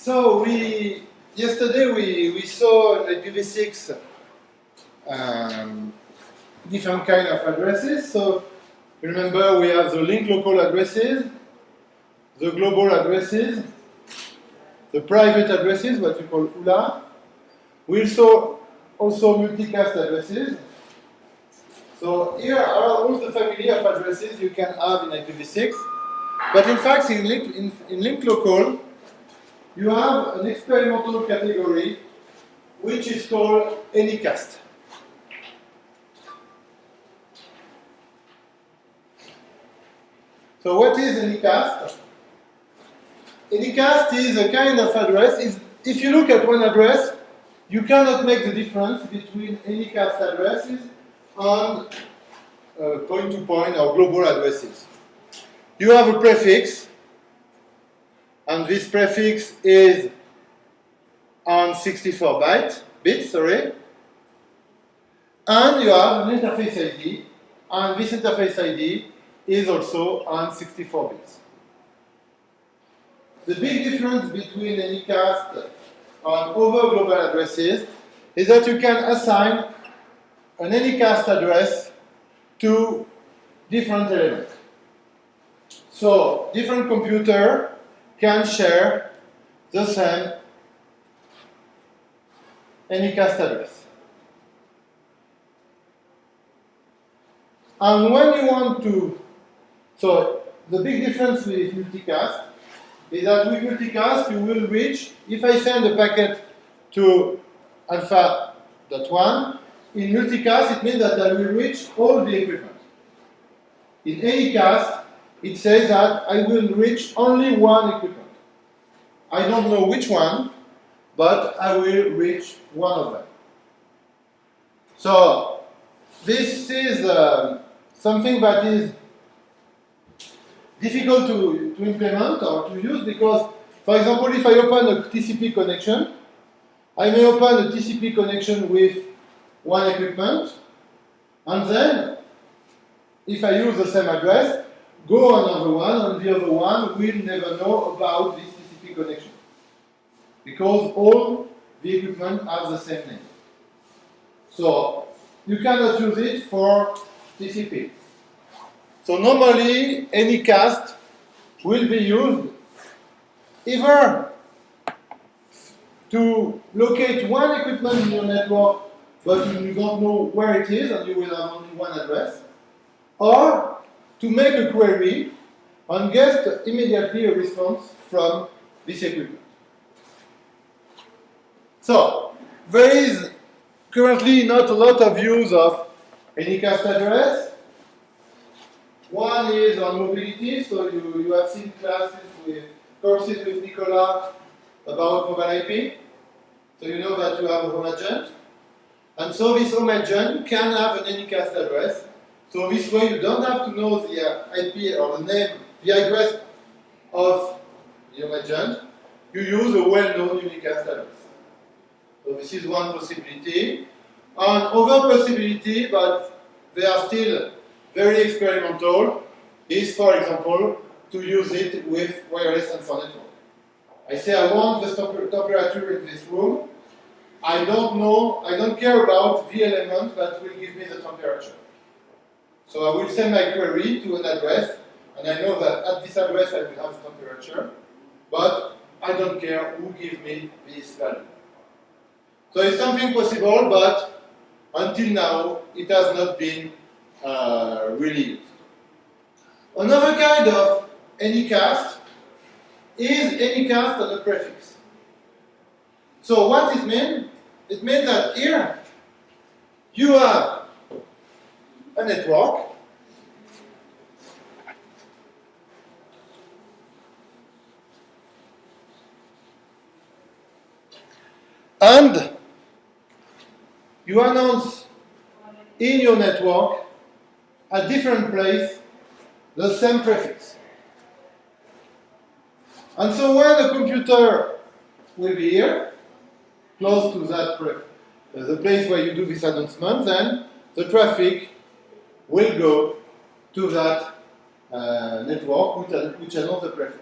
So we yesterday we, we saw in IPv6 um, different kind of addresses. So remember we have the link local addresses, the global addresses, the private addresses, what we call ULA. We saw also multicast addresses. So here are all the family of addresses you can have in IPv6. But in fact, in link, in, in link local, you have an experimental category which is called Anycast. So what is Anycast? Anycast is a kind of address. Is if you look at one address, you cannot make the difference between Anycast addresses and uh, point-to-point -point or global addresses. You have a prefix, and this prefix is on 64 byte, bits, sorry. And you have an interface ID, and this interface ID is also on 64 bits. The big difference between Anycast and other global addresses is that you can assign an Anycast address to different elements. So, different computer can share the same Anycast address. And when you want to, so the big difference with multicast is that with multicast you will reach, if I send a packet to alpha.1, in multicast it means that I will reach all the equipment. In Anycast, it says that I will reach only one equipment. I don't know which one, but I will reach one of them. So this is uh, something that is difficult to, to implement or to use because, for example, if I open a TCP connection, I may open a TCP connection with one equipment, and then, if I use the same address, go another one, and the other one will never know about this TCP connection. Because all the equipment have the same name. So you cannot use it for TCP. So normally any cast will be used either to locate one equipment in your network but you don't know where it is and you will have only one address, or to make a query and get immediately a response from this equipment. So, there is currently not a lot of use of Anycast address. One is on mobility, so you, you have seen classes with courses with Nicola about mobile IP. So you know that you have a home agent. And so this home agent can have an Anycast address. So this way you don't have to know the uh, IP or the name, the address of your agent, you use a well-known unicast address. So this is one possibility. And other possibility, but they are still very experimental, is, for example, to use it with wireless sensor network. I say I want the temperature in this room. I don't know, I don't care about the element that will give me the temperature. So I will send my query to an address, and I know that at this address I will have temperature but I don't care who gives me this value. So it's something possible, but until now, it has not been uh, really. Another kind of anycast is anycast on a prefix. So what it means? It means that here you have a network And you announce in your network at different place the same prefix. And so when the computer will be here, close to that uh, the place where you do this announcement, then the traffic will go to that uh, network which, which announces the prefix.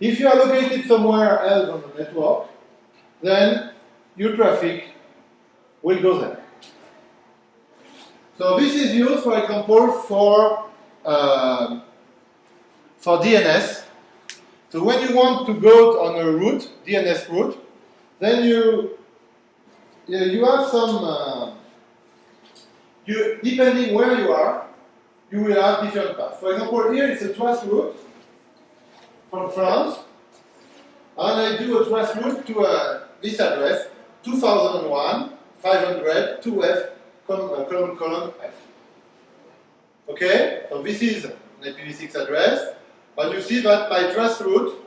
If you are located somewhere else on the network, then your traffic will go there. So this is used, for example, for uh, for DNS. So when you want to go on a root, DNS root, then you you have some uh, you depending where you are, you will have different paths. For example, here it's a trace route from France, and I do a trace route to uh, this address 2001 500 2F column, column, column F. Okay, so this is an IPv6 address, and you see that my trace route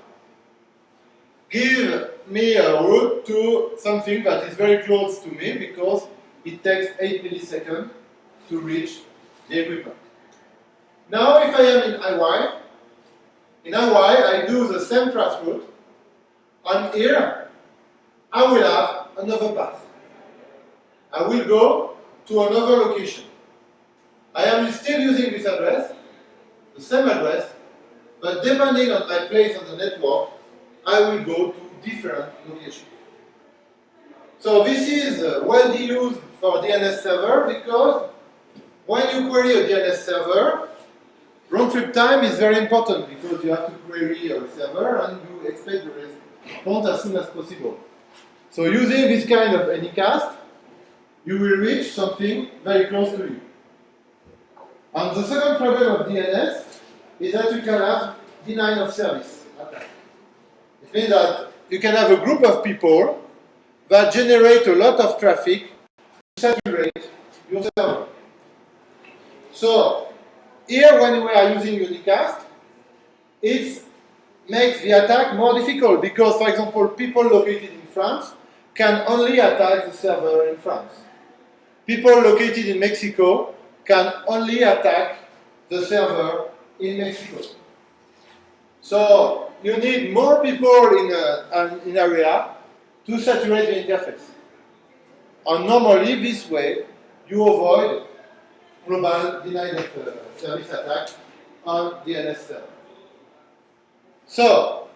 give me a route to something that is very close to me because it takes 8 milliseconds to reach the equipment. Now if I am in IY, in IY I do the same trace route, and here I will have another path. I will go to another location. I am still using this address, the same address, but depending on my place on the network, I will go to different locations. So this is uh, widely used for DNS server because when you query a DNS server, round trip time is very important because you have to query a server and you expect the response as soon as possible. So using this kind of anycast, you will reach something very close to you. And the second problem of DNS is that you can have denial of service It means that you can have a group of people that generate a lot of traffic to saturate your server. So here when we are using unicast, it makes the attack more difficult because, for example, people located in France can only attack the server in France. People located in Mexico can only attack the server in Mexico. So you need more people in an in area to saturate the interface. And normally this way you avoid global denial of uh, service attack on DNS server. So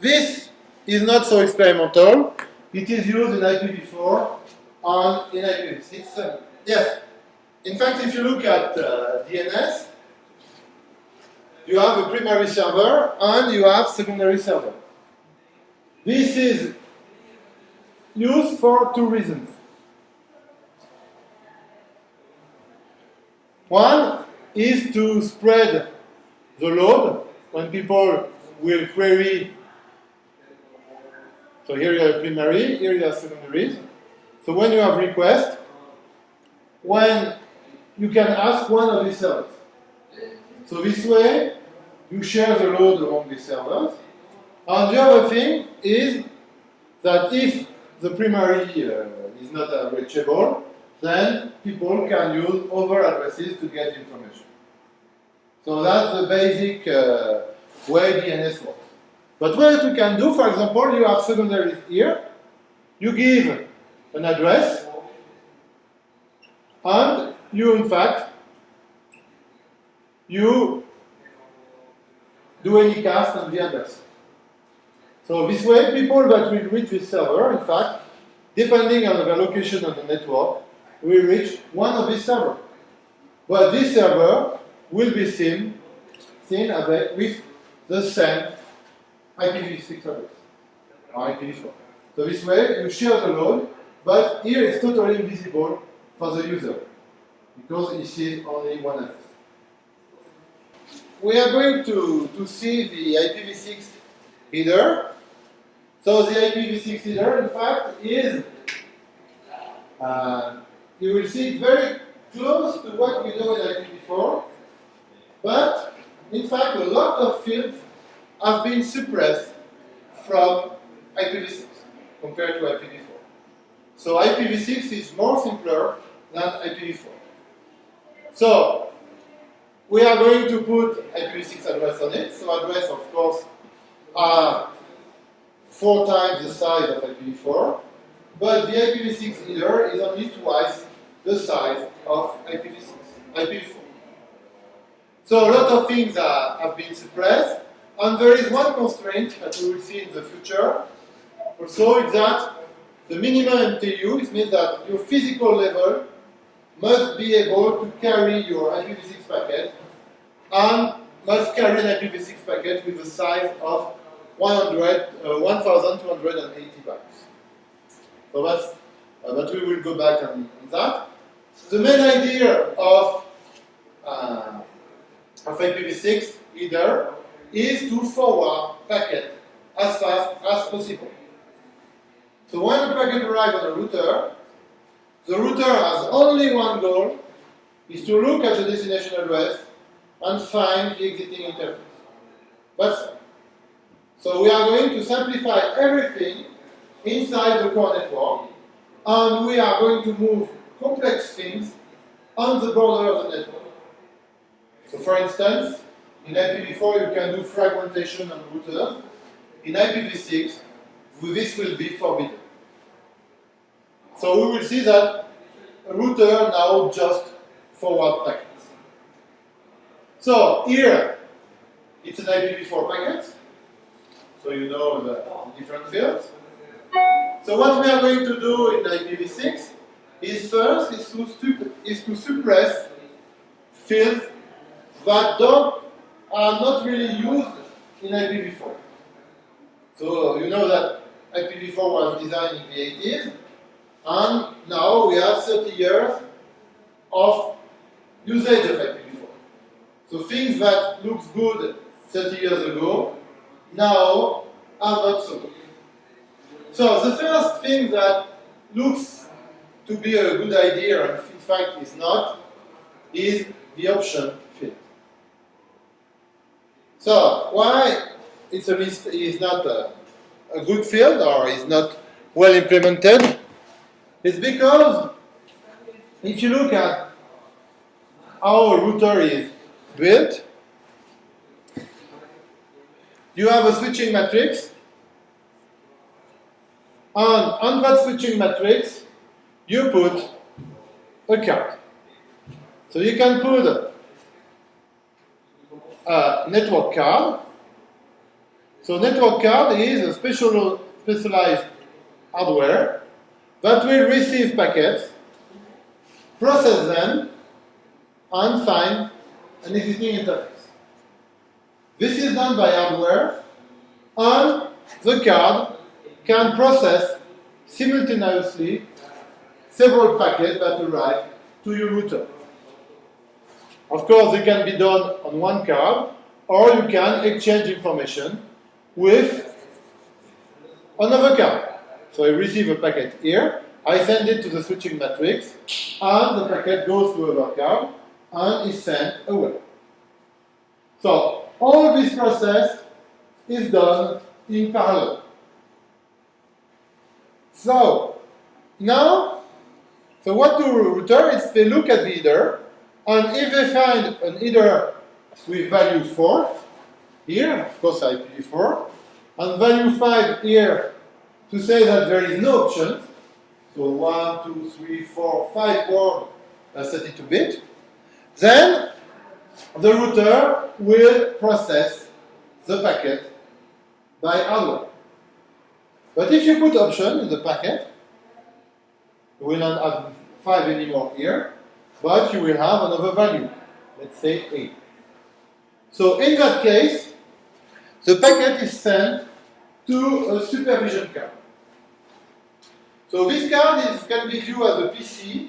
this is not so experimental. It is used in IPv4 and in IPv6. Uh, yes, in fact, if you look at uh, DNS, you have a primary server and you have secondary server. This is used for two reasons. One is to spread the load when people will query. So here you have primary, here you have secondaries. So when you have request, when you can ask one of these servers. So this way, you share the load among these servers. And the other thing is that if the primary uh, is not uh, reachable, then people can use other addresses to get information. So that's the basic uh, way DNS works. But what you can do, for example, you have secondary here. You give an address, and you, in fact, you do any cast on the address. So this way, people that will reach this server, in fact, depending on the location of the network, will reach one of these servers. But this server will be seen, seen with the same IPv6 address, or IPv4. So this way, you share the load, but here it's totally invisible for the user, because he sees only one address. We are going to, to see the IPv6 header. So the IPv6 header, in fact, is, uh, you will see it very close to what we know in IPv4, but in fact, a lot of fields have been suppressed from IPv6 compared to IPv4. So IPv6 is more simpler than IPv4. So we are going to put IPv6 address on it. So address, of course, are four times the size of IPv4, but the IPv6 header is only twice the size of IPv6, IPv4. So a lot of things are, have been suppressed, And there is one constraint that we will see in the future. Also, is that the minimum MTU, it means that your physical level must be able to carry your IPv6 packet and must carry an IPv6 packet with a size of 100, uh, 1280 bytes. So that's, uh, but we will go back on, on that. The main idea of, uh, of IPv6 header is to forward packet as fast as possible. So when a packet arrives on the router, the router has only one goal, is to look at the destination address and find the exiting interface. That's So we are going to simplify everything inside the core network, and we are going to move complex things on the border of the network. So for instance, in IPv4 you can do fragmentation on routers. In IPv6, this will be forbidden. So we will see that router now just forward packets. So here, it's an IPv4 packet. So you know the different fields. So what we are going to do in IPv6 is first is to, is to suppress fields that don't, are not really used in IPv4. So you know that IPv4 was designed in the 80s, and now we have 30 years of usage of IPv4. So things that looked good 30 years ago, now are not so good. So the first thing that looks to be a good idea, and in fact is not, is the option field. So why it's a list is not a, a good field or is not well implemented? It's because if you look at how a router is built, you have a switching matrix, and on that switching matrix, you put a card. So you can put a network card. So network card is a special specialized hardware that will receive packets, process them, and find an existing interface. This is done by hardware, and the card can process simultaneously several packets that arrive to your router. Of course, it can be done on one card, or you can exchange information with another card. So I receive a packet here, I send it to the switching matrix, and the packet goes to another card and is sent away. So all this process is done in parallel. So now, so what do router is they look at the header, and if they find an header with value 4, here, of course IPv4, and value 5 here to say that there is no options. So 1, 2, 3, 4, 5 word that's 32 bit. Then the router will process the packet by hardware. But if you put option in the packet, you will not have 5 anymore here, but you will have another value, let's say 8. So in that case, the packet is sent to a supervision card. So this card is, can be viewed as a PC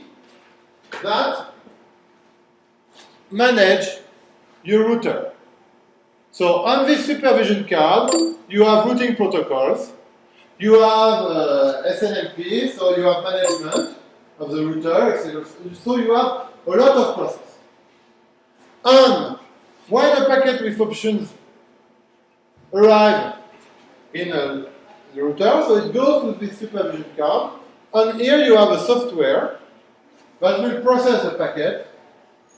that manage your router. So on this supervision card, you have routing protocols, you have uh, SNMP, so you have management of the router, etc. So you have a lot of process. And when a packet with options arrive in a router, so it goes to this supervision card, and here you have a software that will process the packet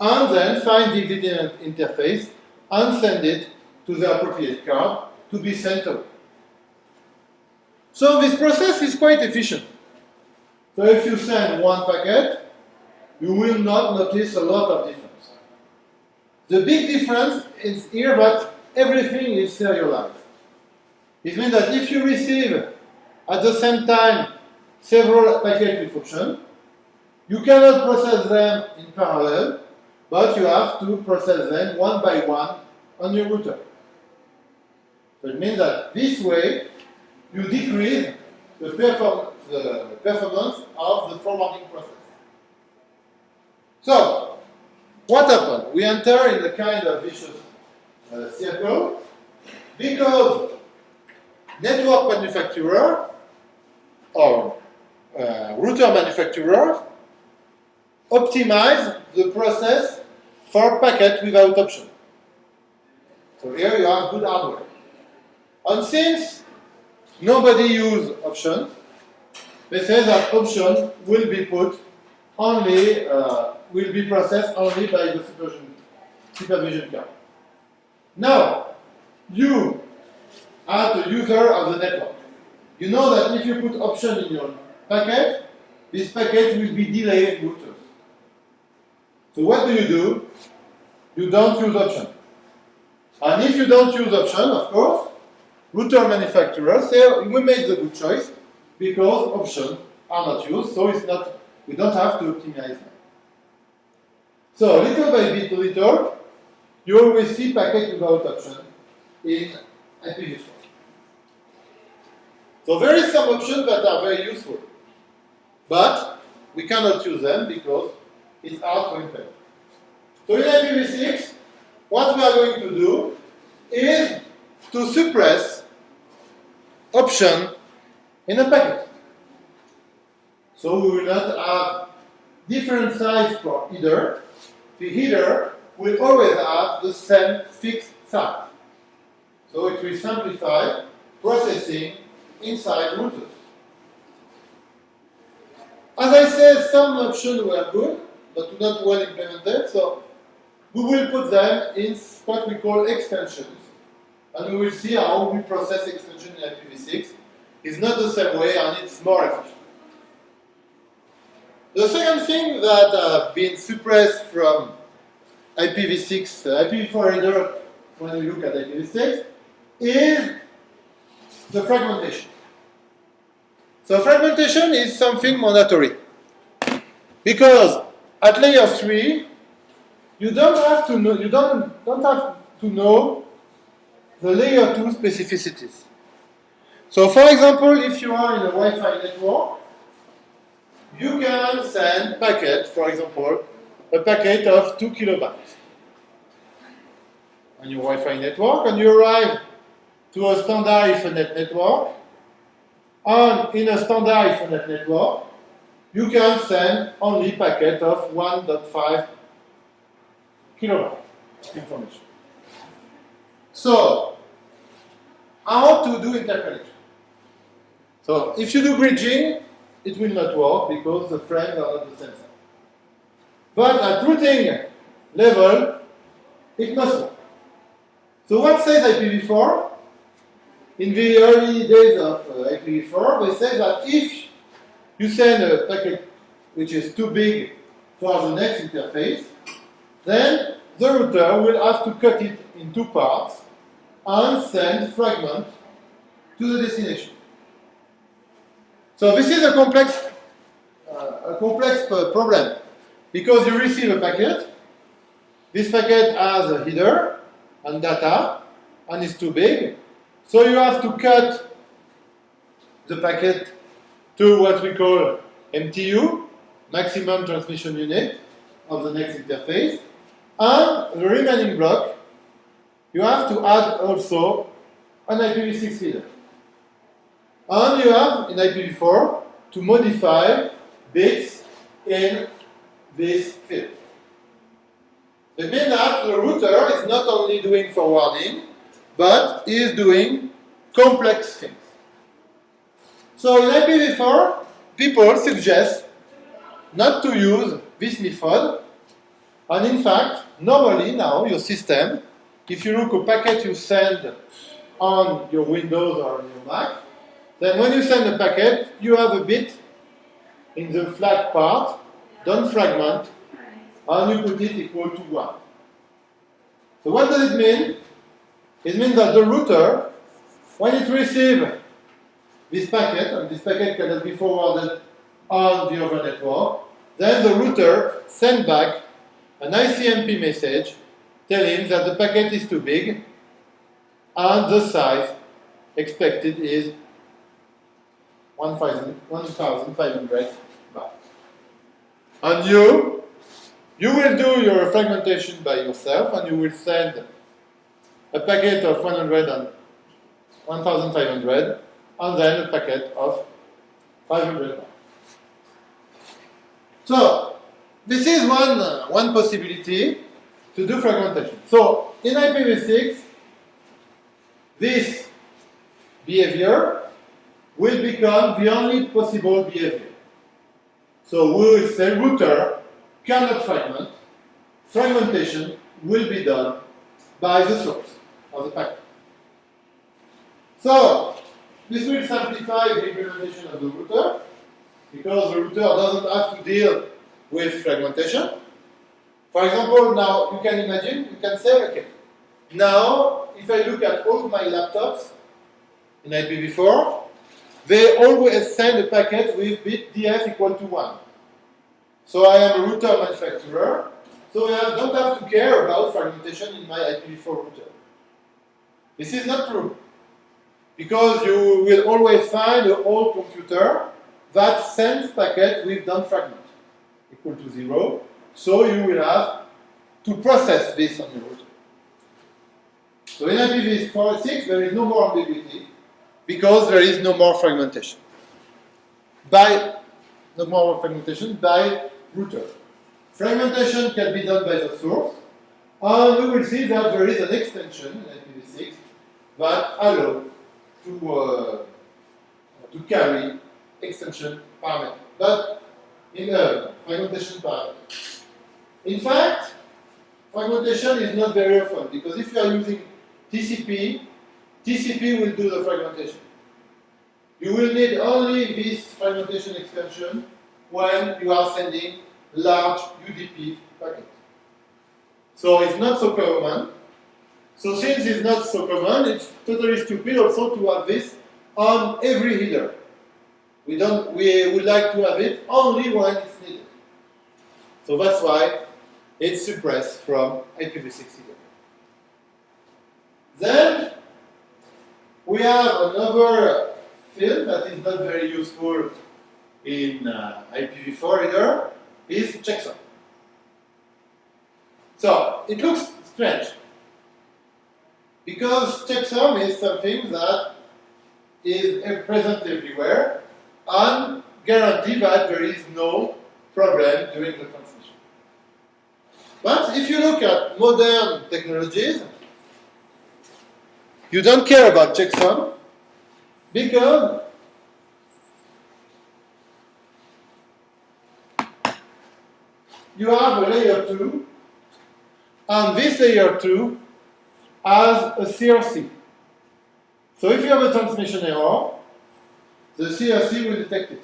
and then find the interface and send it to the appropriate card to be sent away. So this process is quite efficient. So if you send one packet, you will not notice a lot of difference. The big difference is here that everything is serialized. It means that if you receive at the same time several packets with option, you cannot process them in parallel, but you have to process them one by one on your router. So it means that this way you decrease the, perform the performance of the forwarding process. So, what happened? We enter in a kind of vicious uh, circle because network manufacturer or uh, router manufacturer optimize the process for packet without option. So here you have good hardware. And since nobody use options, they say that option will be put only, uh, will be processed only by the supervision, supervision card. Now, you, are the user of the network, you know that if you put option in your packet, this packet will be delayed routers. So what do you do? You don't use option. And if you don't use option, of course, router manufacturers say we made the good choice because options are not used, so it's not we don't have to optimize them. So little by bit, little, you always see packet without option in IPv4. So there is some options that are very useful, but we cannot use them because it's hard to implement. So in IPv6, what we are going to do is to suppress option in a packet. So we will not have different size for header. The header will always have the same fixed size. So it will simplify processing inside routers. As I said, some options were good, but not well implemented, so we will put them in what we call extensions. And we will see how we process extension in IPv6. It's not the same way and it's more efficient. The second thing that have been suppressed from IPv6, uh, IPv4 header, when we look at IPv6, is the fragmentation. So fragmentation is something mandatory. Because at layer 3, you don't have to know, you don't, don't have to know the layer 2 specificities. So for example, if you are in a Wi-Fi network, you can send packet, for example, a packet of 2 kilobytes on your Wi-Fi network, and you arrive to a standard Ethernet network, and in a standard Ethernet network, you can send only packet of 1.5 kilobyte information. So, how to do interconnection? So, if you do bridging, it will not work because the frames are not the same size. But at routing level, it must work. So what says IPv4? In the early days of uh, IPv4, they say that if you send a packet which is too big for the next interface, then the router will have to cut it in two parts and send fragment to the destination. So this is a complex, uh, a complex uh, problem because you receive a packet. This packet has a header and data and is too big. So you have to cut the packet to what we call MTU, maximum transmission unit of the next interface. And the remaining block, you have to add also an IPv6 header. And you have in IPv4 to modify bits in this field. It means that the router is not only doing forwarding, but is doing complex things. So in IPv4, people suggest not to use this method. And in fact, normally now your system, if you look a packet you send on your Windows or on your Mac, then when you send a packet, you have a bit in the flag part, don't fragment, and you put it equal to 1. So what does it mean? It means that the router, when it receives this packet, and this packet cannot be forwarded on the other network, then the router sends back an ICMP message telling that the packet is too big and the size expected is 1,500 bytes. And you, you will do your fragmentation by yourself and you will send a packet of 100 and 1,500 and then a packet of 500 bytes. So, this is one, uh, one possibility to do fragmentation. So, in IPv6, this behavior will become the only possible behavior. So we will say router cannot fragment. Fragmentation will be done by the source of the packet. So this will simplify the implementation of the router because the router doesn't have to deal with fragmentation. For example, now you can imagine, you can say, okay, now if I look at all my laptops in IPv4, they always send a packet with bit df equal to 1. So I am a router manufacturer, so I don't have to care about fragmentation in my IPv4 router. This is not true. Because you will always find an old computer that sends packet with don't fragment equal to 0. So you will have to process this on your router. So in IPv6, there is no more ambiguity because there is no more fragmentation. By no more fragmentation by router. Fragmentation can be done by the source, and we will see that there is an extension in IPv6 that allows to, uh, to carry extension parameter, but in a fragmentation parameter. In fact, fragmentation is not very often because if you are using TCP, TCP will do the fragmentation. You will need only this fragmentation extension when you are sending large UDP packets. So it's not so common. So since it's not so common, it's totally stupid also to have this on every header. We don't. We would like to have it only when it's needed. So that's why it's suppressed from IPv6 header. Then we have another field that is not very useful in uh, IPv4 either, is checksum. So, it looks strange. Because checksum is something that is present everywhere and guarantee that there is no problem during the transmission. But if you look at modern technologies, you don't care about checksum because you have a layer 2, and this layer 2 has a CRC. So if you have a transmission error, the CRC will detect it.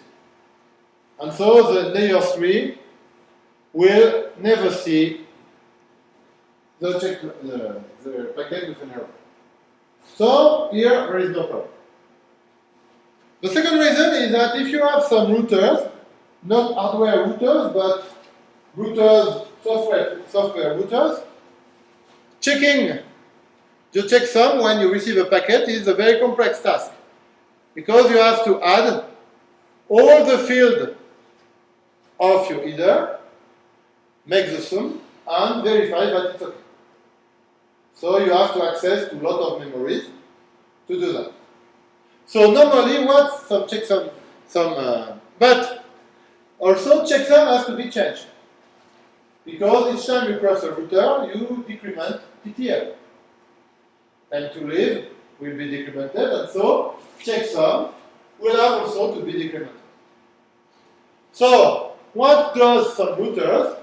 And so the layer 3 will never see the, check, the, the packet with an error. So here there is no problem. The second reason is that if you have some routers, not hardware routers, but routers, software, software routers, checking the checksum when you receive a packet is a very complex task because you have to add all the field of your header, make the sum, and verify that it's okay. So you have to access to a lot of memories to do that. So normally what some checksum, some, uh, but also checksum has to be changed. Because each time you cross a router, you decrement TTL. Time to live will be decremented, and so checksum will have also to be decremented. So, what does some routers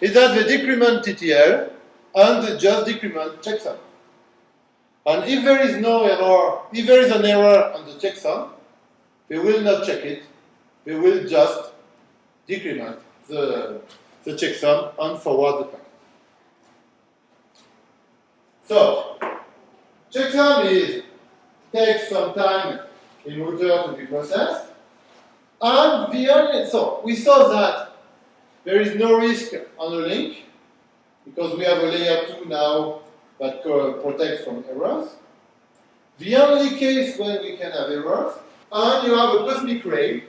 is that they decrement TTL and they just decrement checksum. And if there is no error, if there is an error on the checksum, they will not check it. they will just decrement the, the checksum and forward the packet. So, checksum is takes some time in router to be processed. And the only, so we saw that there is no risk on a link because we have a layer 2 now that protects from errors. The only case when we can have errors, and you have a cosmic ray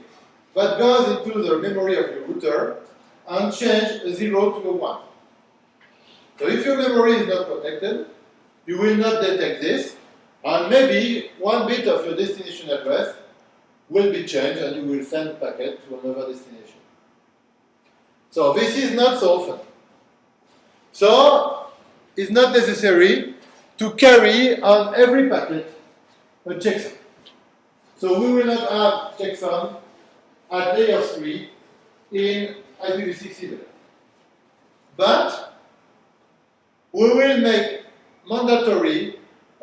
that goes into the memory of your router and change a 0 to a 1. So if your memory is not protected, you will not detect this, and maybe one bit of your destination address will be changed and you will send packet to another destination. So this is not so often. So it's not necessary to carry on every packet a checksum. So we will not have checksum at layer 3 in IPv6 either. But we will make mandatory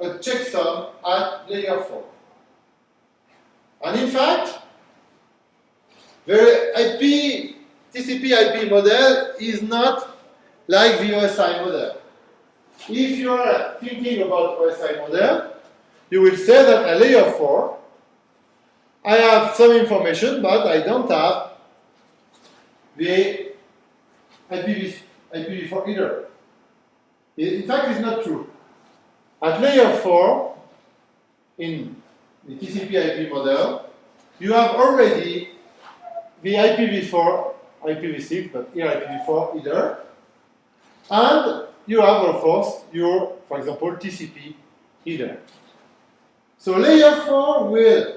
a checksum at layer 4. And in fact, the IP, TCP IP model is not like the OSI model. If you are thinking about OSI model, you will say that at layer 4, I have some information, but I don't have the IPv, IPv4 either. In fact, it's not true. At layer 4, in the TCP IP model, you have already the IPv4, IPv6, but here IPv4 header, and you have, of course, your, for example, TCP header. So layer 4 will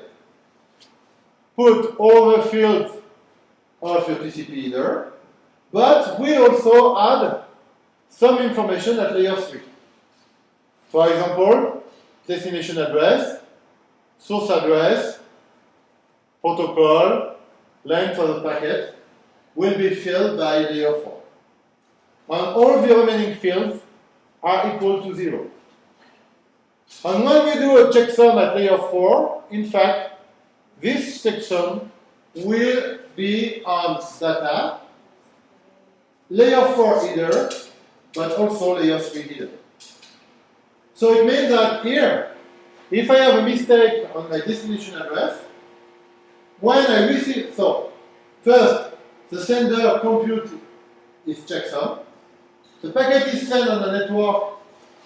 put all the fields of your TCP header, but we also add some information at layer 3. For example, destination address, source address, protocol, length of the packet will be filled by layer 4. And all the remaining fields are equal to 0. And when we do a checksum at layer 4, in fact, this checksum will be on data, layer 4 header, but also layer 3 header. So it means that here, if I have a mistake on my destination address, when I receive, so first, the sender compute is checksum. The packet is sent on the network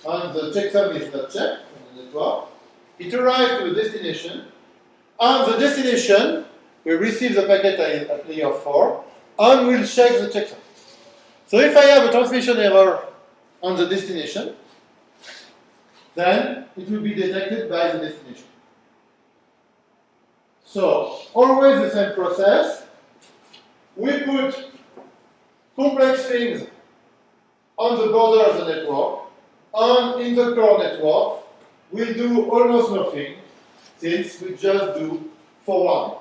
and the checksum is not checked on the network. It arrives to the destination. On the destination, we receive the packet at layer 4 and we'll check the checksum. So if I have a transmission error on the destination, then it will be detected by the destination. So, always the same process. We put complex things on the border of the network, and in the core network, we do almost nothing, since we just do forwarding.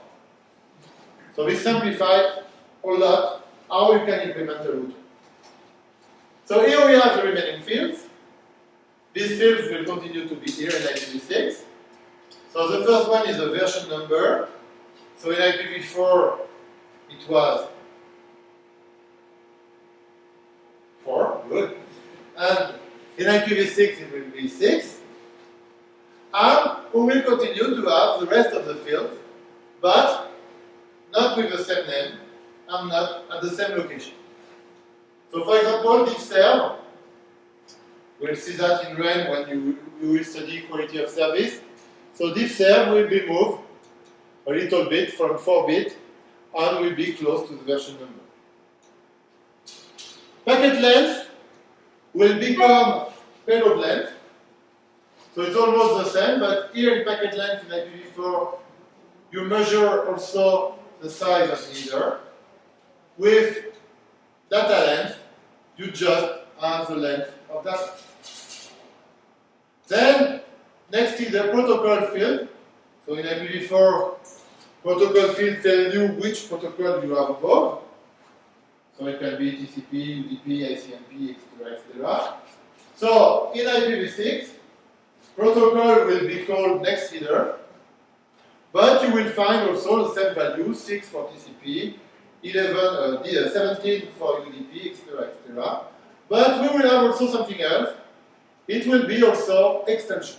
So we simplify a lot how we can implement a route. So here we have the remaining fields. These fields will continue to be here in IPv6. So the first one is a version number. So in IPv4, it was 4, good. And in IPv6, it will be 6. And we will continue to have the rest of the fields, but not with the same name and not at the same location. So for example, this cell We'll see that in RAIN when you, you will study quality of service. So this serve will be moved a little bit from 4 bit and will be close to the version number. Packet length will become payload length. So it's almost the same, but here in packet length in IPv4, you measure also the size of the header. With data length, you just have the length of data. Then, next is the protocol field. So in IPv4, protocol field tells you which protocol you have above. So it can be TCP, UDP, ICMP, etc., etc. So in IPv6, protocol will be called next header, but you will find also the same value, 6 for TCP, 11, uh, 17 for UDP, etc., etc. But we will have also something else, it will be also extension.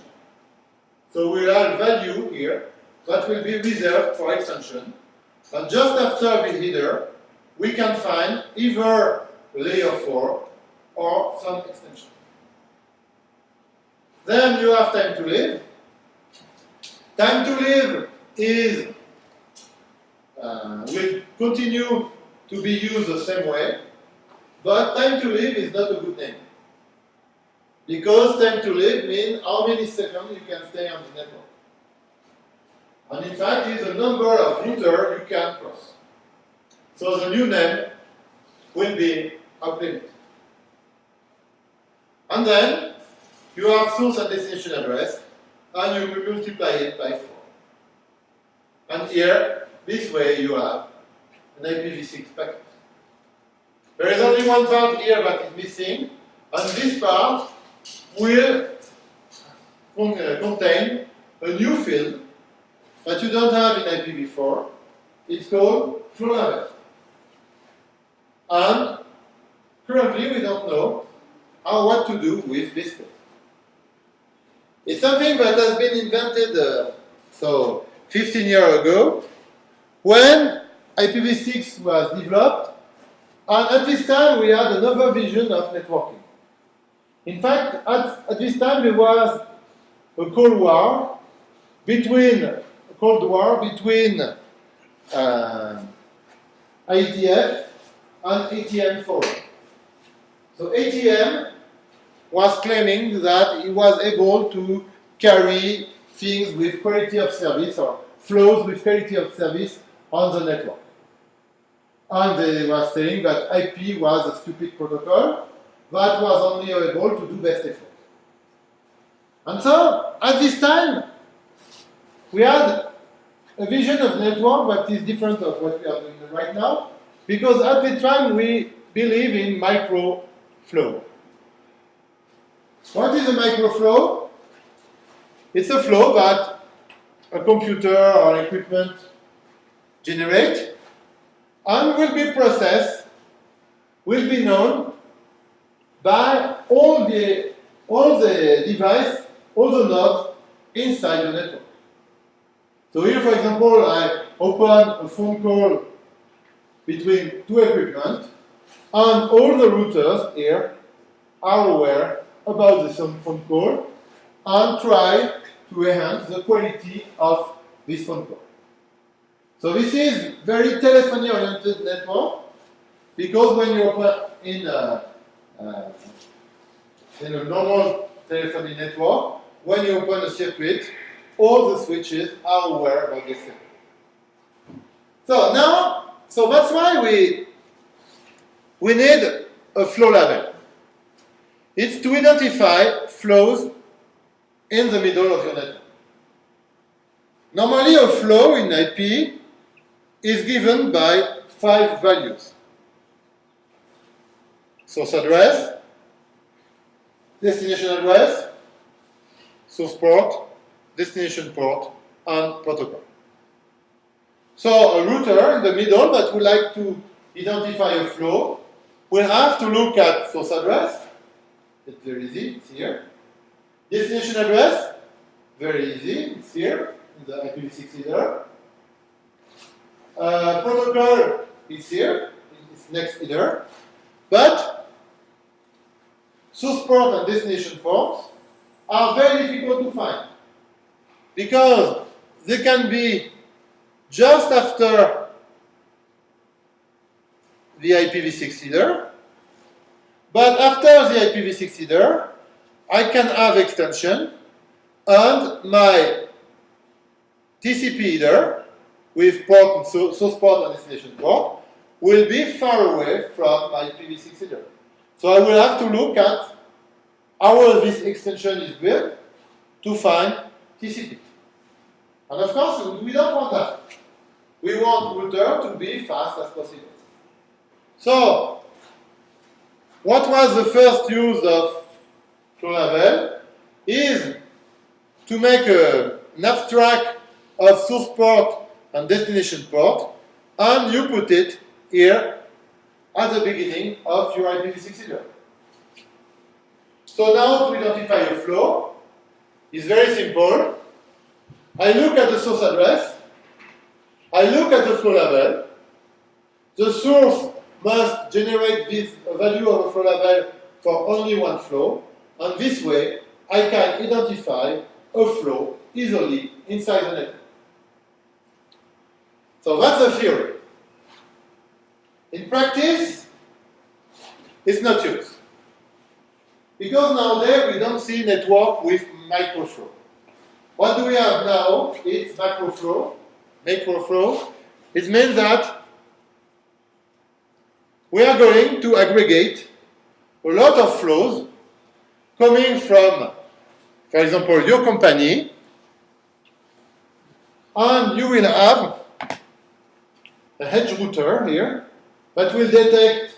So we have value here that will be reserved for extension. And just after the header, we can find either layer 4 or some extension. Then you have time to live. Time to live is uh, will continue to be used the same way, but time to live is not a good name. Because time to live means how many seconds you can stay on the network. And in fact, it's the number of router you can cross. So the new name will be updated. And then you have source and destination address, and you multiply it by 4. And here, this way you have an IPv6 packet. There is only one part here that is missing, and this part will uh, contain a new field that you don't have in IPv4. It's called flow. And currently we don't know how what to do with this field. It's something that has been invented uh, so 15 years ago when IPv6 was developed and at this time we had another vision of networking. In fact, at, at this time there was a Cold War between Cold War between uh, IETF and ATM Forum. So ATM was claiming that it was able to carry things with quality of service or flows with quality of service on the network. And they were saying that IP was a stupid protocol that was only able to do best effort. And so, at this time, we had a vision of network that is different of what we are doing right now, because at the time we believe in micro flow. What is a microflow? It's a flow that a computer or equipment generate and will be processed, will be known by all the all the device, all the nodes inside the network. So here, for example, I open a phone call between two equipment, and all the routers here are aware about the phone call and try to enhance the quality of this phone call. So this is very telephony-oriented network because when you open in a, uh, in a normal telephony network, when you open a circuit, all the switches are aware about this circuit. So now, so that's why we we need a flow label. It's to identify flows in the middle of your network. Normally a flow in IP is given by five values. Source address, destination address, source port, destination port, and protocol. So a router in the middle that would like to identify a flow will have to look at source address, it's very easy, it's here. Destination address, very easy, it's here, in the IPv6 header. Uh, protocol is here, it's next header. But source port and destination ports are very difficult to find because they can be just after the IPv6 header but after the IPv6 header, I can have extension and my TCP header with port source port and destination port will be far away from my IPv6 header. So I will have to look at how this extension is built to find TCP. And of course, we don't want that. We want router to be fast as possible. So what was the first use of flow is to make a, an abstract of source port and destination port, and you put it here at the beginning of your IPv6 header. So now to identify a flow is very simple. I look at the source address, I look at the flow label, the source must generate this value of a flow label for only one flow, and this way I can identify a flow easily inside the network. So that's the theory. In practice, it's not used. Because nowadays we don't see network with microflow. What do we have now? It's macroflow, macroflow. It means that we are going to aggregate a lot of flows coming from, for example, your company, and you will have a edge router here that will detect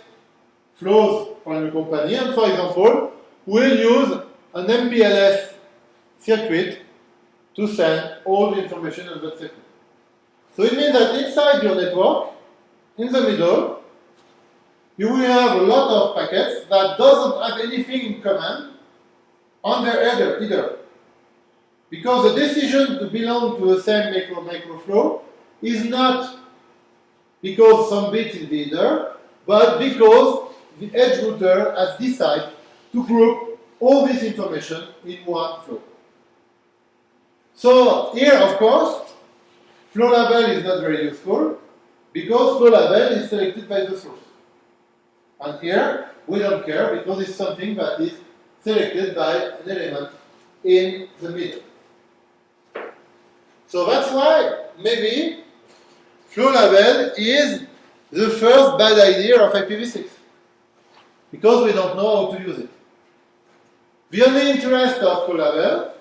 flows from your company, and for example, will use an MPLS circuit to send all the information on that circuit. So it means that inside your network, in the middle, you will have a lot of packets that doesn't have anything in common on their header either. Because the decision to belong to the same macro flow is not because some bit in the header, but because the edge router has decided to group all this information in one flow. So here, of course, flow label is not very useful because flow label is selected by the source. And here, we don't care because it's something that is selected by an element in the middle. So that's why maybe flow label is the first bad idea of IPv6 because we don't know how to use it. The only interest of flow label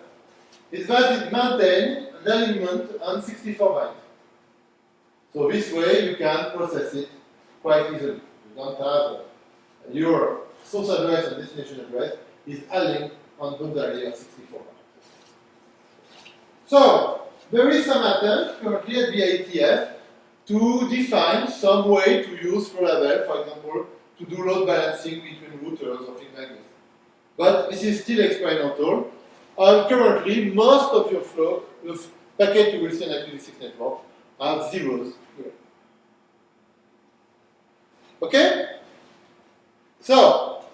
is that it maintains an element on 64 bytes. So this way you can process it quite easily. You don't have a, your source address and destination address is a link on boundary of 64 bytes. So, there is some attempt currently at the IETF to define some way to use flow for example, to do load balancing between routers or things like this. But this is still experimental, and currently most of your flow, the packet you will see in IPv6 network, are zeros here. Okay? So,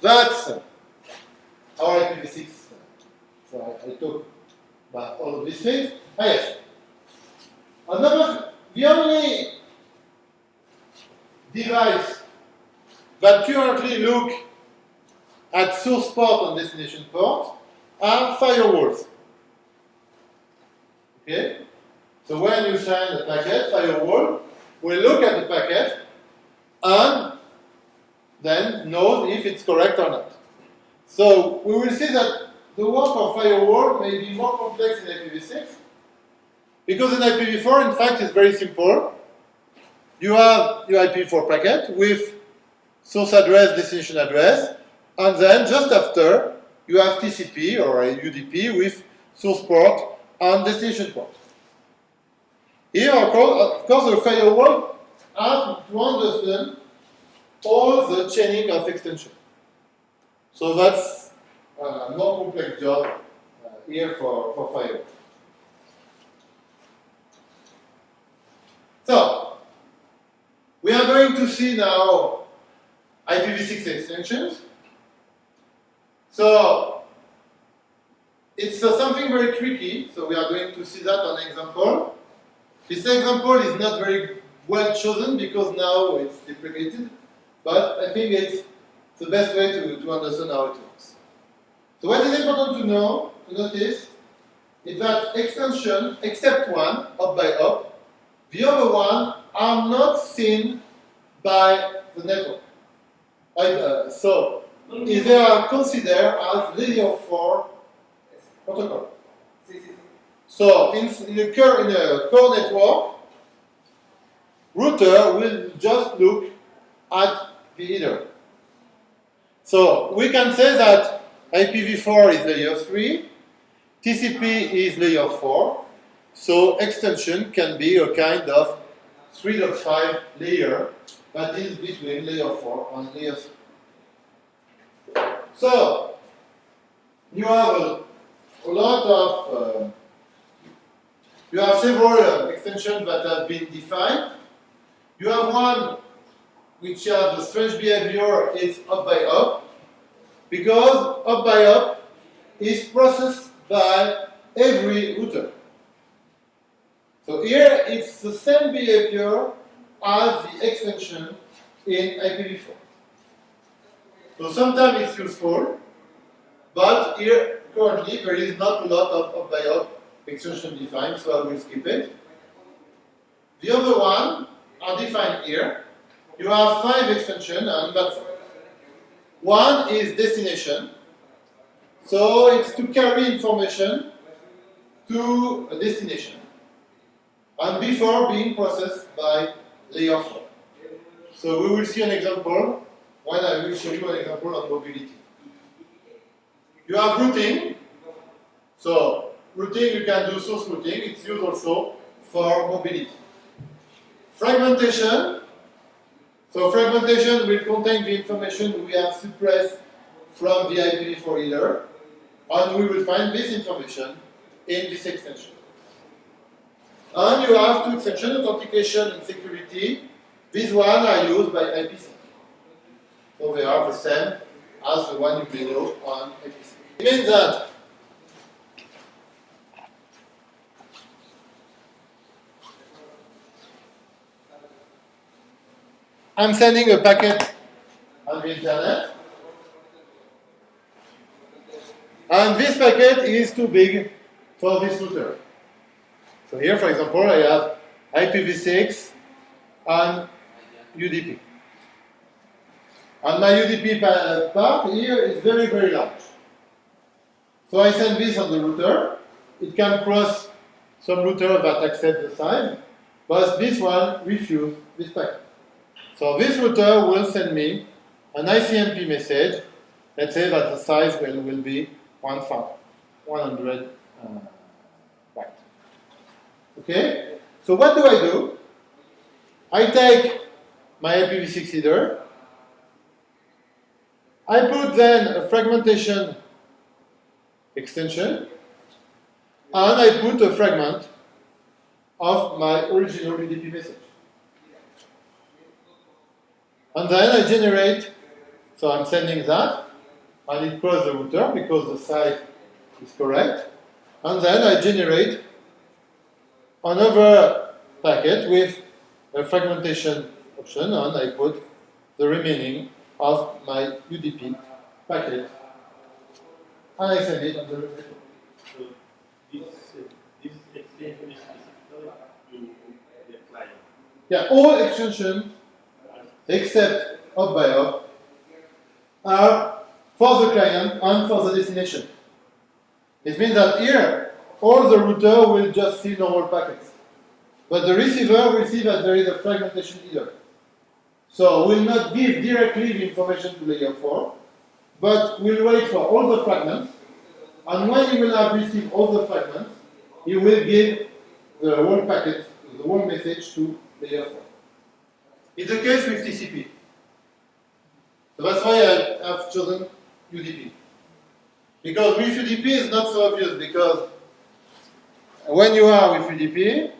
that's our IPv6. So I, I talk about all of these things. Ah, yes. Another, the only device that currently look at source port and destination port are firewalls. Okay? So when you send a packet, firewall will look at the packet and then knows if it's correct or not. So we will see that the work of firewall may be more complex in IPv6 because in IPv4, in fact, it's very simple. You have your IPv4 packet with source address, destination address, and then just after, you have TCP or UDP with source port and destination port. Here, of course, the firewall has to understand all the chaining of extension. So that's a more complex job uh, here for, for firewall. So, we are going to see now IPv6 extensions. So, it's uh, something very tricky, so we are going to see that on example. This example is not very well chosen because now it's deprecated. But I think it's the best way to, to understand how it works. So what is important to know, to notice, is that extension, except one, hop by hop, the other one are not seen by the network. Uh, so, if they are considered as layer 4 protocol. So, in, in, a in a core network, router will just look at the header. So we can say that IPv4 is layer 3, TCP is layer 4, so extension can be a kind of 3.5 layer that is between layer 4 and layer 3. So, you have a, a lot of uh, you have several uh, extensions that have been defined. You have one which has the strange behavior is hop by hop, because hop by hop is processed by every router. So here it's the same behavior as the extension in IPv4. So sometimes it's useful, but here currently there is not a lot of by up extension defined, so I will skip it. The other one are defined here. You have five extensions, and that's one is destination. So it's to carry information to a destination and before being processed by layer 4. So we will see an example when I will show you an example on mobility. You have routing. So routing, you can do source routing. It's used also for mobility. Fragmentation. So fragmentation will contain the information we have suppressed from the IPv4 header, and we will find this information in this extension. And you have two extensions, authentication and security. These one are used by IPsec. So they are the same as the one you know on IPsec. It means that I'm sending a packet on the internet. And this packet is too big for this router. So here, for example, I have IPv6 and UDP. And my UDP part here is very, very large. So I send this on the router. It can cross some router that accept the size, but this one refuses this packet. So this router will send me an ICMP message. Let's say that the size will, will be 100 uh. Okay? So what do I do? I take my IPv6 header. I put then a fragmentation extension, and I put a fragment of my original UDP message. And then I generate, so I'm sending that, and it crosses the router because the size is correct. And then I generate another packet with a fragmentation option, and I put the remaining of my UDP packet, and I send it on the. So this, this extension is to the client. Yeah, all extensions except hop by hop are for the client and for the destination. It means that here, all the router will just see normal packets. But the receiver will see that there is a fragmentation header. So we'll not give directly the information to layer 4, but we'll wait for all the fragments, and when he will have received all the fragments, he will give the whole packet, the whole message to layer 4. It's the case with TCP. So that's why I have chosen UDP. Because with UDP it's not so obvious because when you are with UDP,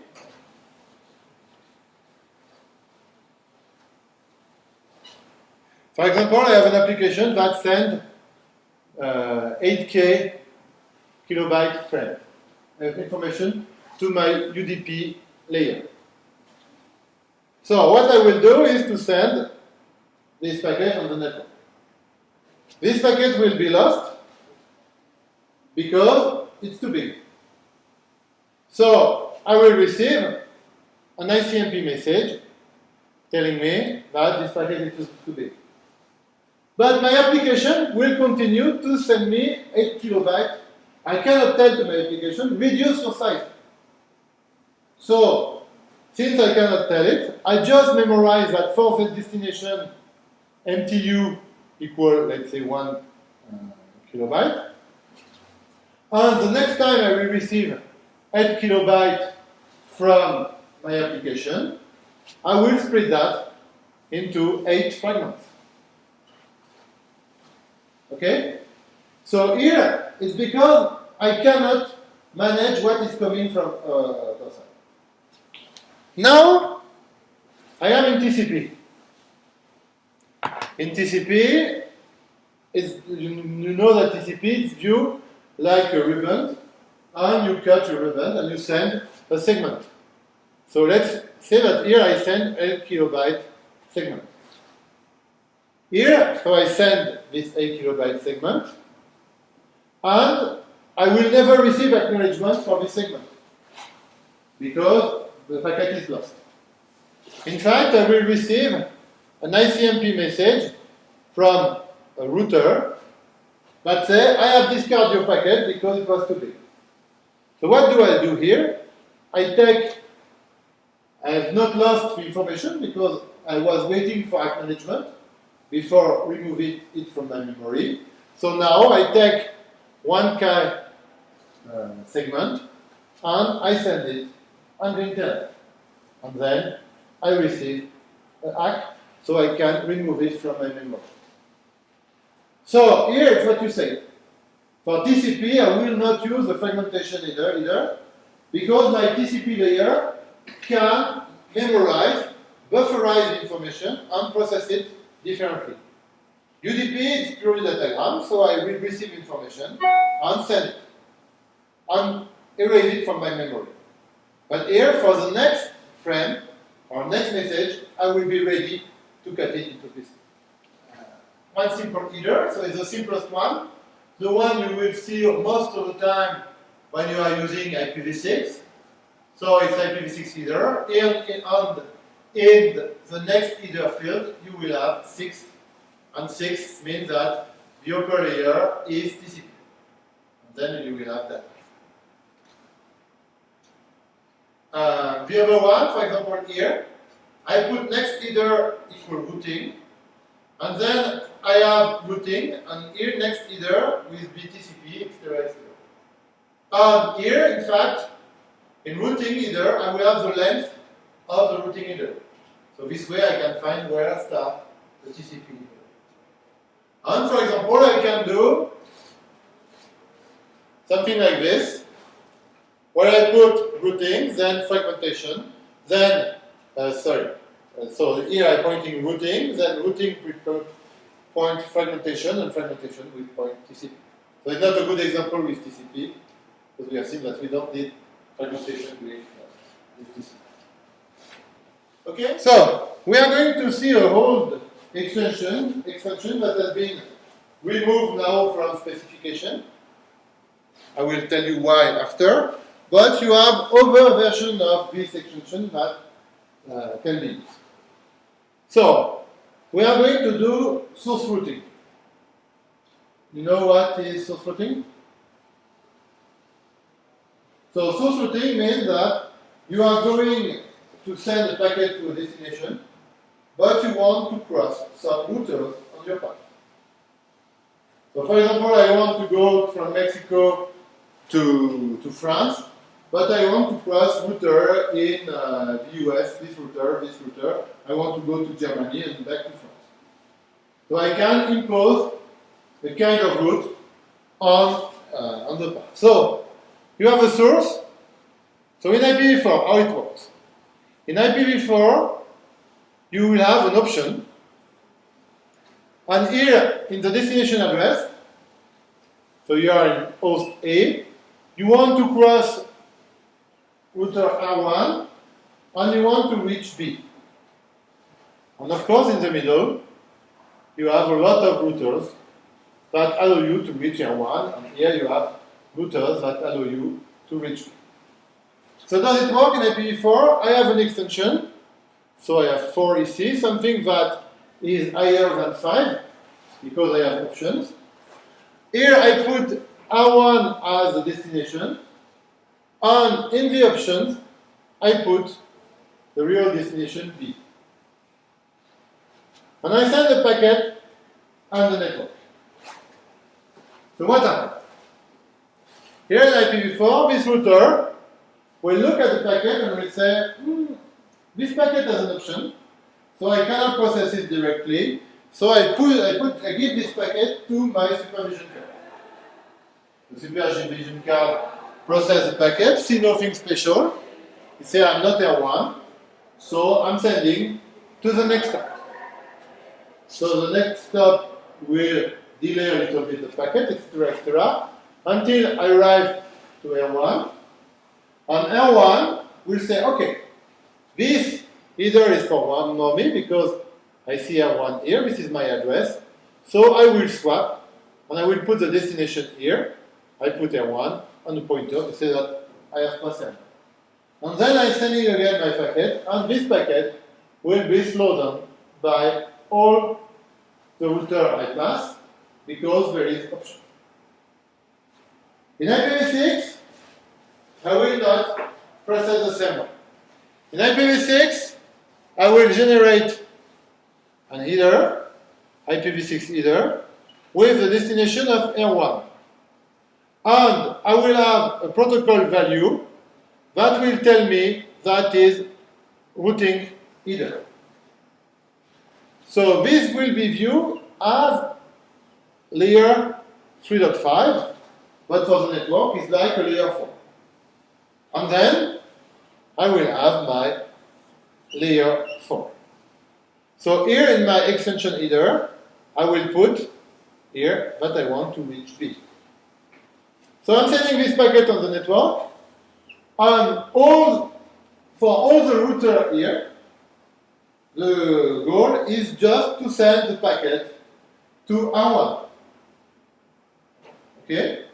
for example, I have an application that sends uh, 8K kilobyte frame information to my UDP layer. So what I will do is to send this packet on the network. This packet will be lost because it's too big. So I will receive an ICMP message telling me that this packet is too big. But my application will continue to send me 8 kilobytes. I cannot tell to my application, reduce your size. So since I cannot tell it, I just memorize that for the destination MTU equal, let's say, one uh, kilobyte. And the next time I will receive 8 kilobyte from my application, I will split that into 8 fragments. Okay? So here, it's because I cannot manage what is coming from uh. Now, I am in TCP. In TCP, you know that TCP is viewed like a ribbon, and you cut your ribbon and you send a segment. So let's say that here I send a kilobyte segment. Here, so I send this 8 kilobyte segment, and I will never receive acknowledgement for this segment because the packet is lost. In fact, I will receive an ICMP message from a router that says, I have discarded your packet because it was too big. So what do I do here? I take, I have not lost the information because I was waiting for acknowledgement before removing it from my memory. So now I take one K uh, segment and I send it the internet. And then I receive an ACK so I can remove it from my memory. So here it's what you say. For TCP, I will not use the fragmentation header either because my TCP layer can memorize, bufferize information, and process it differently. UDP is purely datagram, so I will receive information and send it, and erase it from my memory. But here, for the next frame, or next message, I will be ready to cut it into pieces. Uh, one simple header, so it's the simplest one. The one you will see most of the time when you are using IPv6. So it's IPv6 header, and in, and in the next header field, you will have 6, and 6 means that the upper layer is TCP. And then you will have that. Uh, the other one, for example, here, I put next header equal routing, and then I have routing, and here next header with BTCP, etc. etc. And here, in fact, in routing header, I will have the length of the routing header. So this way I can find where I start the TCP. And for example, I can do something like this, where I put routing, then fragmentation, then, uh, sorry, so here I'm pointing routing, then routing with point fragmentation, and fragmentation with point TCP. So it's not a good example with TCP, because we have seen that we don't need fragmentation with, uh, TCP. Okay, so we are going to see a whole extension, extension that has been removed now from specification. I will tell you why after. But you have other version of this extension that uh, can be used. So, we are going to do source routing. You know what is source routing? So source routing means that you are going to send a packet to a destination, but you want to cross some routers on your path. So for example, I want to go from Mexico to, to France, but I want to cross router in uh, the US, this router, this router. I want to go to Germany and back to France. So I can impose a kind of route on, uh, on the path. So you have a source. So in IPv4, how it works? In IPv4, you will have an option. And here, in the destination address, so you are in host A, you want to cross router R1, and you want to reach B. And of course, in the middle, you have a lot of routers that allow you to reach R1, and here you have routers that allow you to reach B. So does it work in IPv4? I have an extension, so I have 4 EC, something that is higher than 5, because I have options. Here I put R1 as the destination, and in the options, I put the real destination B. And I send the packet on the network. So what happens? Here in IPv4, this router will look at the packet and will say, hmm, this packet has an option, so I cannot process it directly, so I put, I put, I give this packet to my supervision card. The supervision card process the packet, see nothing special. You say I'm not L1, so I'm sending to the next stop. So the next stop will delay a little bit the packet, etc., etc., until I arrive to L1. On L1, we'll say, okay, this either is for one mommy because I see L1 here, this is my address, so I will swap and I will put the destination here. I put L1 on the pointer to say that I have L1. And then I send sending again my packet, and this packet will be slowed down by all the router I pass because there is option. In IPv6, I will not process the same. In IPv6, I will generate an header, IPv6 header, with the destination of L1. And I will have a protocol value that will tell me that is routing header. So this will be viewed as layer 3.5, but for the network it's like a layer 4. And then I will have my layer 4. So here in my extension header, I will put here that I want to reach B. So I'm sending this packet on the network, and all for all the router here, the goal is just to send the packet to R1. Okay?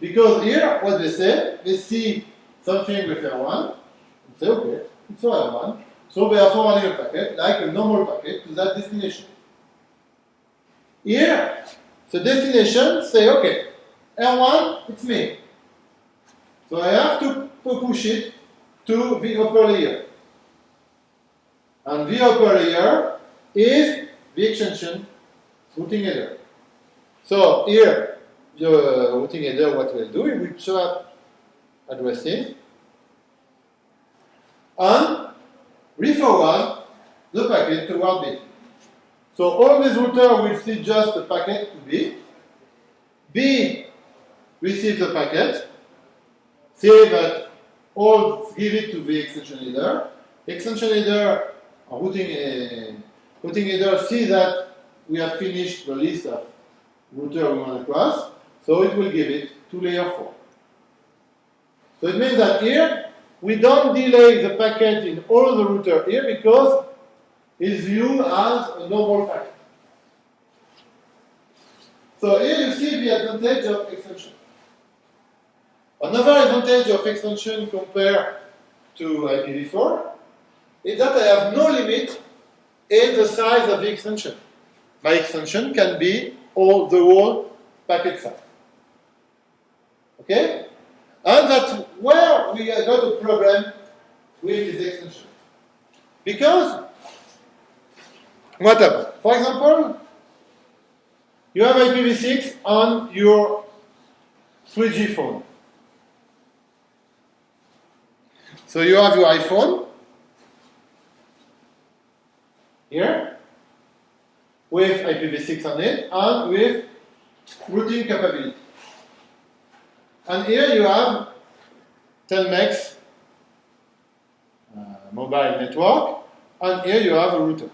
Because here, what they say, they see something with R1, and say, okay, it's for R1, so they are forwarding a packet, like a normal packet, to that destination. Here, the destination say, okay, R1, it's me. So I have to push it to the upper layer. And the upper layer is the extension routing header. So here, the routing header, what will do, it will swap addresses and re-forward the packet toward B. So all these routers will see just the packet to B. B receives the packet, say that all give it to the extension header. Extension header, routing, uh, routing header see that we have finished the list of router we want to cross, so it will give it to layer 4. So it means that here, we don't delay the packet in all the router here because it's viewed as a normal packet. So here you see the advantage of extension. Another advantage of extension compared to IPv4 is that I have no limit in the size of the extension. My extension can be all the whole packet size. Okay? And that's where we got a problem with this extension. Because, what happened? For example, you have IPv6 on your 3G phone. So you have your iPhone here with IPv6 on it and with routing capability. And here you have Telmex uh, mobile network, and here you have a router.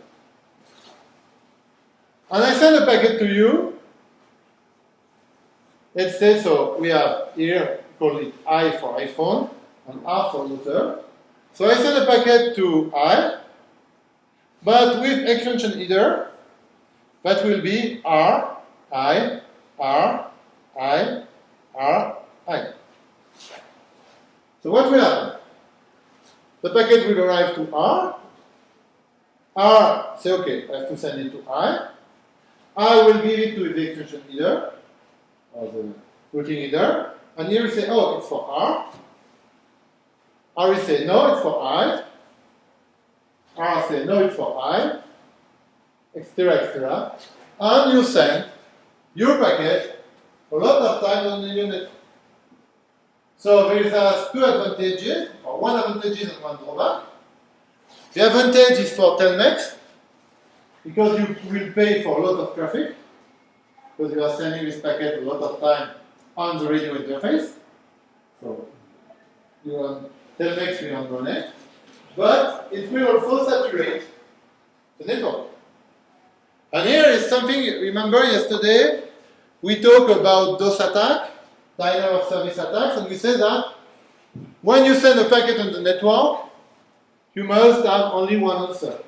And I send a packet to you. Let's say so we have here call it I for iPhone and R for router. So I send a packet to I, but with extension header, that will be R, I, R, I, R, I. So what will happen? The packet will arrive to R. R say, okay, I have to send it to I. I will give it to the extension header, or the routing header, and here we say, oh, it's for R. R will say, no, it's for I. R say, no, it's for I, etc., etc. And you send your packet a lot of time on the unit. So there is two advantages, or one advantage and one drawback. The advantage is for Telmex, because you will pay for a lot of traffic, because you are sending this packet a lot of time on the radio interface. So you want Telmex we want money, but it will also saturate the network. And here is something, remember yesterday, we talked about DOS attack, denial of service attacks, and we said that when you send a packet on the network, you must have only one answer.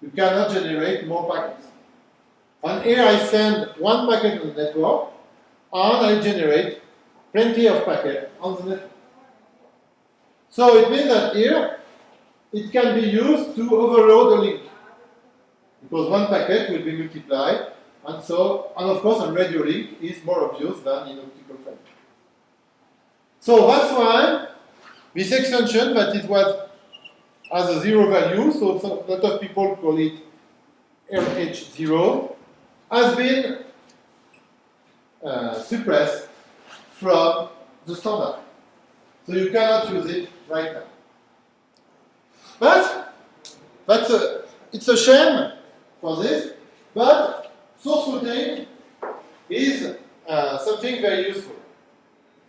You cannot generate more packets. And here I send one packet on the network, and I generate plenty of packets on the network. So it means that here, it can be used to overload a link. Because one packet will be multiplied, and so, and of course, a radio link is more obvious than in optical fiber. So that's why this extension that it was has a zero value, so a lot of people call it RH0, has been uh, suppressed from the standard. So you cannot use it right now. But that's a, it's a shame for this, but source routing is uh, something very useful.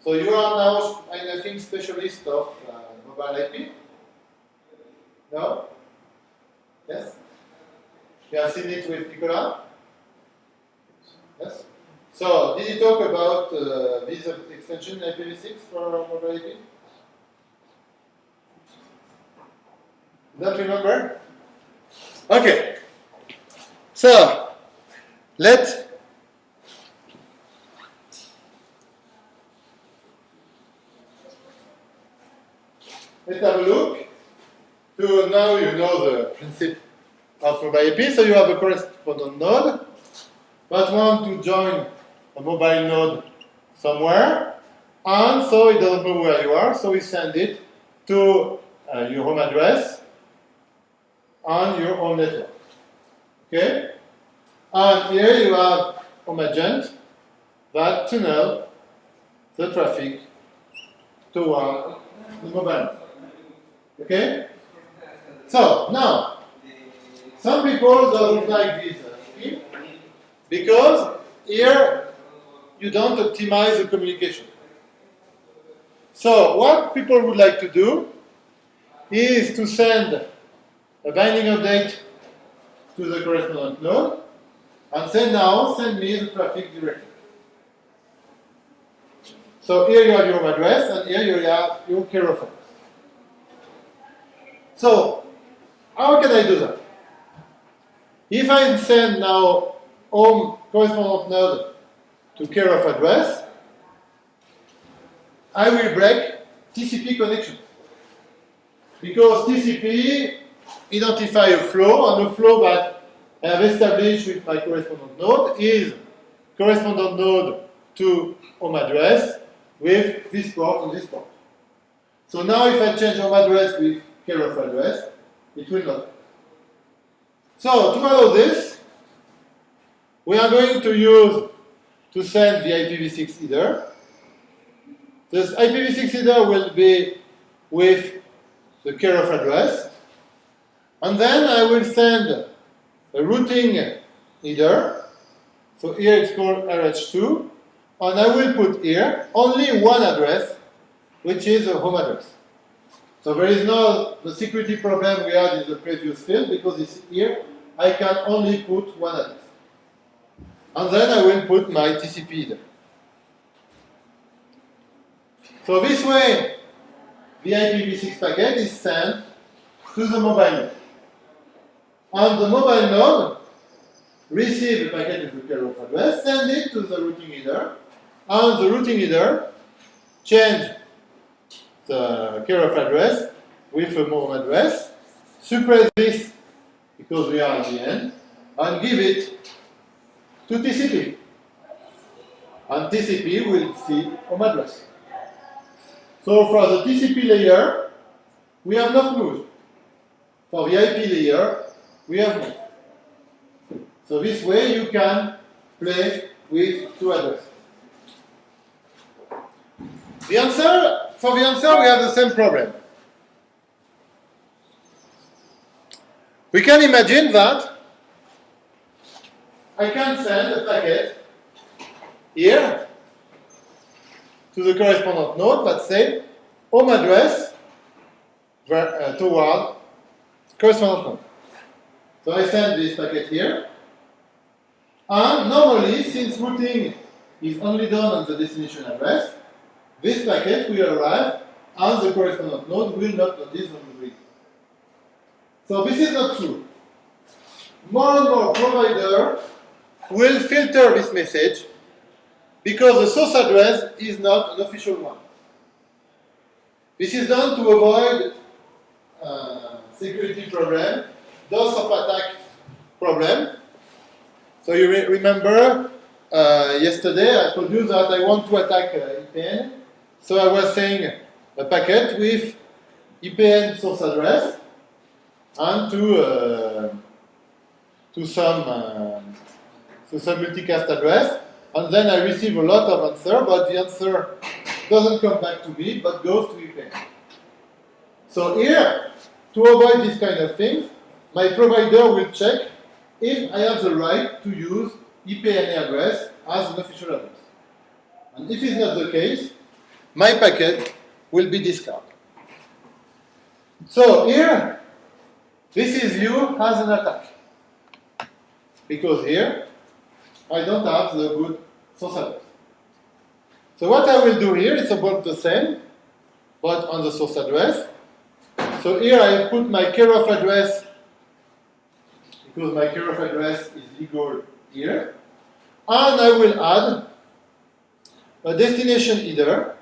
So you are now, I think, specialist of uh, mobile IP. No? Yes? You have seen it with Nicola? Yes? So, did you talk about uh, this extension IPv6 for mobile IP? Don't remember? Okay. So, let Let's have a look. So now you know the principle of mobile IP. So you have a correspondent node that want to join a mobile node somewhere, and so it doesn't know where you are, so we send it to uh, your home address on your home network. Okay? And here you have home agent that tunnel the traffic toward the mobile. Okay? So, now, some people don't like this scheme because here you don't optimize the communication. So, what people would like to do is to send a binding update to the correspondent node and say now send me the traffic directly. So here you have your address and here you have your of So how can I do that? If I send now home correspondent node to care of address, I will break TCP connection. Because TCP identify a flow, and the flow that I have established with my correspondent node is correspondent node to home address with this port and this port. So now if I change home address with care of address, it will not. So to follow this, we are going to use to send the IPv6 header. This IPv6 header will be with the care of address. And then I will send a routing header. So here it's called RH2. And I will put here only one address, which is a home address. So there is no the security problem we had in the previous field because it's here I can only put one address. And then I will put my TCP there. So this way, the IPv6 packet is sent to the mobile node. And the mobile node receives the packet with the of address, send it to the routing header, and the routing header change the of address with a home address, suppress this because we are at the end, and give it to TCP. And TCP will see home address. So for the TCP layer, we have not moved. For the IP layer, we have moved. So this way you can play with two addresses. The answer, for the answer, we have the same problem. We can imagine that I can send a packet here to the correspondent node that say home address uh, toward correspondent node. So I send this packet here. And normally, since routing is only done on the destination address, this packet will arrive and the correspondent node will not notice on the. So this is not true. More and more provider will filter this message because the source address is not an official one. This is done to avoid uh, security problem, DOS of attack problem. So you re remember uh, yesterday I told you that I want to attack uh, IPN. So I was saying a packet with IPN source address and to uh, to some to some multicast address, and then I receive a lot of answer, but the answer doesn't come back to me, but goes to IPN. So here, to avoid this kind of things, my provider will check if I have the right to use IPNA address as an official address. And if it's not the case, my packet will be discarded. So here, this is you as an attack. Because here, I don't have the good source address. So what I will do here is about the same, but on the source address. So here I put my care of address, because my of address is legal here. And I will add a destination header.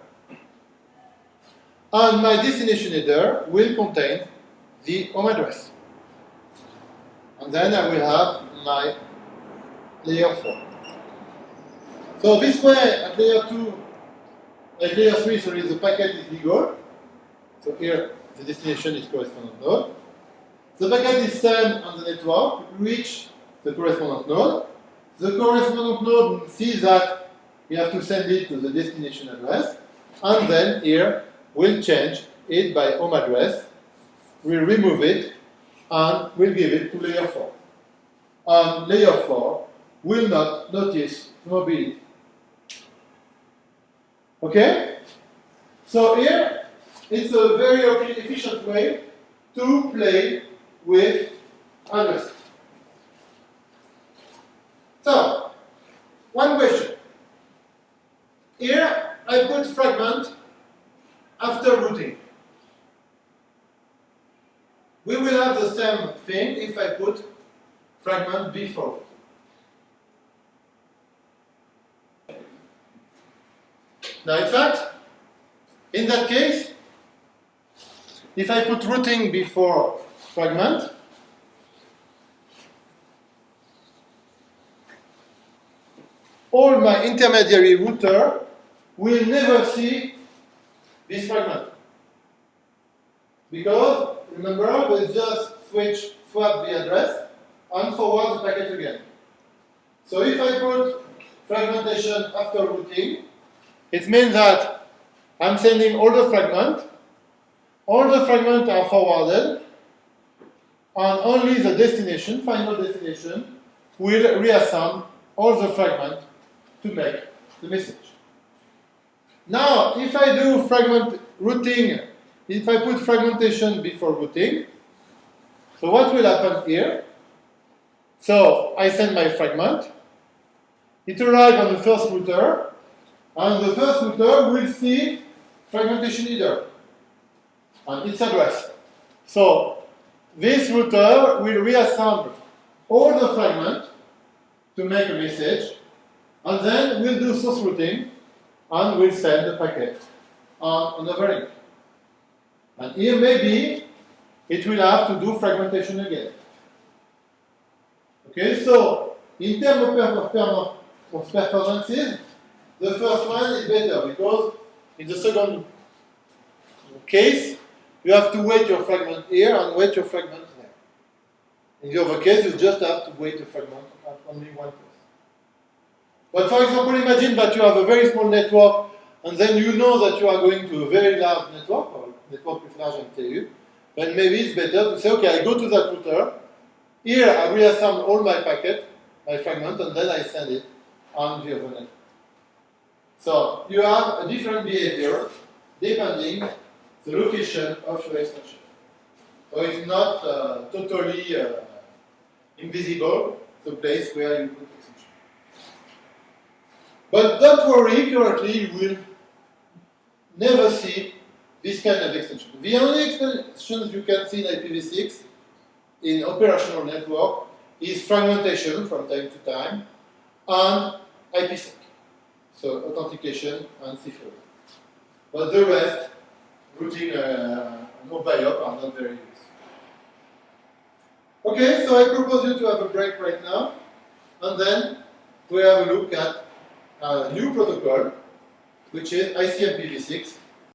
And my destination header will contain the home address. And then I will have my layer 4. So this way, at layer 2, at layer 3, sorry, the packet is legal. So here, the destination is correspondent node. The packet is sent on the network, reach the correspondent node. The correspondent node sees that we have to send it to the destination address, and then here we'll change it by home address, we'll remove it, and we'll give it to layer 4. And layer 4 will not notice mobility. Okay? So here, it's a very efficient way to play with addresses. So, one question. Here, I put fragment after routing. We will have the same thing if I put fragment before. Now, in fact, in that case, if I put routing before fragment, all my intermediary router will never see this fragment. Because, remember, we just switch, swap the address and forward the packet again. So if I put fragmentation after routing, it means that I'm sending all the fragments, all the fragments are forwarded, and only the destination, final destination, will reassemble all the fragments to make the message. Now, if I do fragment routing, if I put fragmentation before routing, so what will happen here? So I send my fragment, it arrives on the first router, and the first router will see fragmentation header and its address. So this router will reassemble all the fragments to make a message, and then we'll do source routing, and we'll send the packet uh, on another link. And here maybe it will have to do fragmentation again. Okay, so in terms of performances, the first one is better because in the second case, you have to wait your fragment here and wait your fragment there. In the other case, you just have to wait a fragment at only one place. But for example, imagine that you have a very small network and then you know that you are going to a very large network, or network with large MTU, then maybe it's better to say, okay, I go to that router, here I reassemble all my packet, my fragment, and then I send it on the other network. So you have a different behavior depending the location of your extension. So it's not uh, totally uh, invisible, the place where you put extension. But don't worry, currently you will never see this kind of extension. The only extensions you can see in IPv6 in operational network is fragmentation from time to time and IPsec, so authentication and ciphering. But the rest, routing uh, mobile are not very used. Okay, so I propose you to have a break right now, and then we have a look at a new protocol, which is ICMPv6,